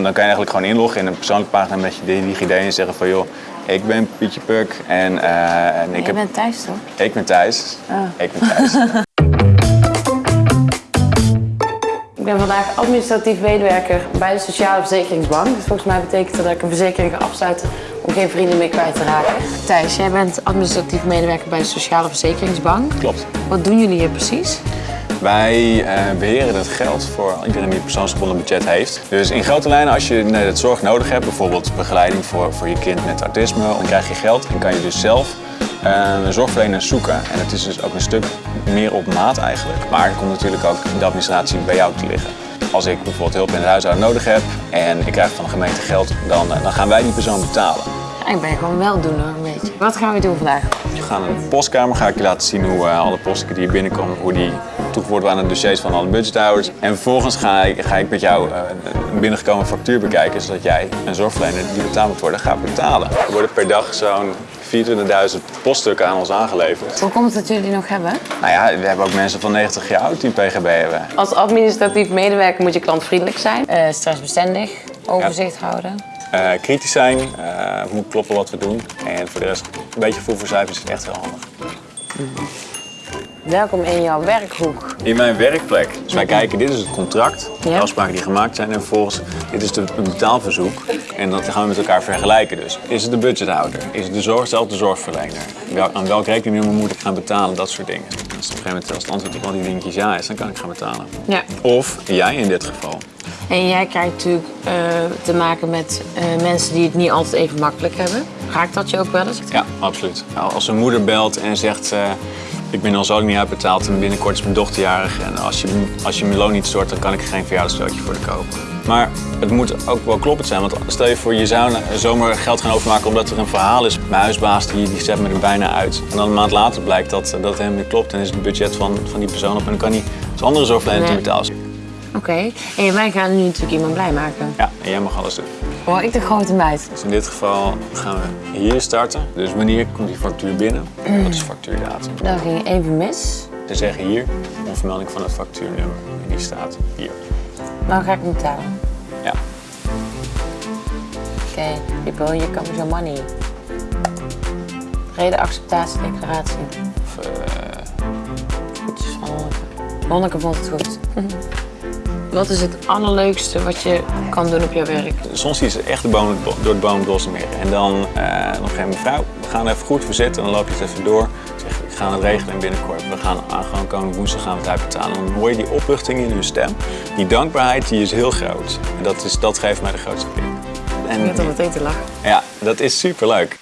Dan kan je eigenlijk gewoon inloggen in een persoonlijke pagina met je DigiD en zeggen van joh, ik ben Pietje Puk en, eh, en ik, Je heb, bent thuis toch? ik ben Thijs. Ik ben Thijs. Ik ben vandaag administratief medewerker bij de Sociale Verzekeringsbank. Dus volgens mij betekent dat dat ik een verzekering ga afsluiten om geen vrienden meer kwijt te raken. Thijs, jij bent administratief medewerker bij de Sociale Verzekeringsbank. Klopt. Wat doen jullie hier precies? Wij eh, beheren het geld voor iedereen die een persoonsgebonden budget heeft. Dus in grote lijnen, als je nee, het zorg nodig hebt, bijvoorbeeld begeleiding voor, voor je kind met autisme, dan krijg je geld en kan je dus zelf eh, een zorgverlener zoeken. En het is dus ook een stuk meer op maat eigenlijk. Maar er komt natuurlijk ook de administratie bij jou te liggen. Als ik bijvoorbeeld hulp in het huishouden nodig heb en ik krijg van de gemeente geld, dan, eh, dan gaan wij die persoon betalen. Ja, ik ben gewoon weldoener een beetje. Wat gaan we doen vandaag? We gaan de postkamer, ga ik je laten zien hoe alle posten die hier binnenkomen, hoe die toegevoegd worden aan de dossiers van alle budgethouders. En vervolgens ga ik, ga ik met jou eh, een binnengekomen factuur bekijken, zodat jij een zorgverlener die betaald moet worden, gaat betalen. Er worden per dag zo'n 24.000 poststukken aan ons aangeleverd. Hoe komt het dat jullie die nog hebben? Nou ja, we hebben ook mensen van 90 jaar oud die een PGB hebben. Als administratief medewerker moet je klantvriendelijk zijn. Eh, stressbestendig, overzicht houden. Eh, kritisch zijn, eh, moet kloppen wat we doen. En voor de rest, een beetje voel voor cijfers is echt heel handig. Welkom in jouw werkhoek. In mijn werkplek. Dus wij kijken, dit is het contract, de afspraken die gemaakt zijn. En vervolgens, dit is de, het betaalverzoek. En dat gaan we met elkaar vergelijken dus. Is het de budgethouder? Is het de zorg, zelf de zorgverlener? Wel, aan welk rekeningnummer moet ik gaan betalen? Dat soort dingen. Als op een gegeven moment als het antwoord op al die dingetjes ja is, dan kan ik gaan betalen. Ja. Of jij in dit geval. En jij krijgt natuurlijk eh, te maken met eh, mensen die het niet altijd even makkelijk hebben. Raakt dat je ook wel eens? Ja, absoluut. Nou, Als een moeder belt en zegt, eh, ik ben al zo lang niet uitbetaald en binnenkort is mijn dochter jarig en als je, als je mijn loon niet stort, dan kan ik er geen verjaardagscadeautje voor de kopen. Maar het moet ook wel kloppend zijn, want stel je voor je zou zomaar geld gaan overmaken omdat er een verhaal is. Mijn huisbaas die, die zet me er bijna uit. En dan een maand later blijkt dat, dat het helemaal niet klopt en is het budget van, van die persoon op en dan kan hij als andere zorgverlener niet betalen. Oké. En wij gaan nu natuurlijk iemand blij maken. Ja, en jij mag alles doen. Hoor ik de grote meid. Dus in dit geval gaan we hier starten. Dus wanneer komt die factuur binnen? Wat is factuurdatum? Dat ging even mis. Ze zeggen hier een vermelding van het factuurnummer. En die staat hier. Nou ga ik hem betalen. Ja. Oké, people, here comes your money. Reden acceptatiedeclaratie. Of, eh, Goedjes van Lonneke. Lonneke vond het goed. Wat is het allerleukste wat je kan doen op jouw werk? soms je ze echt de boom, door het boom het meer. En dan eh nog een mevrouw, we gaan even goed verzitten. En dan loop je het even door. Zeg, ik ga het regelen en binnenkort. We gaan aan gewoon komende woensdag gaan we het uitbetalen. En dan hoor je die opluchting in hun stem. Die dankbaarheid die is heel groot. En dat, is, dat geeft mij de grootste kick. Ik En heb al meteen te lachen. ja, dat is superleuk.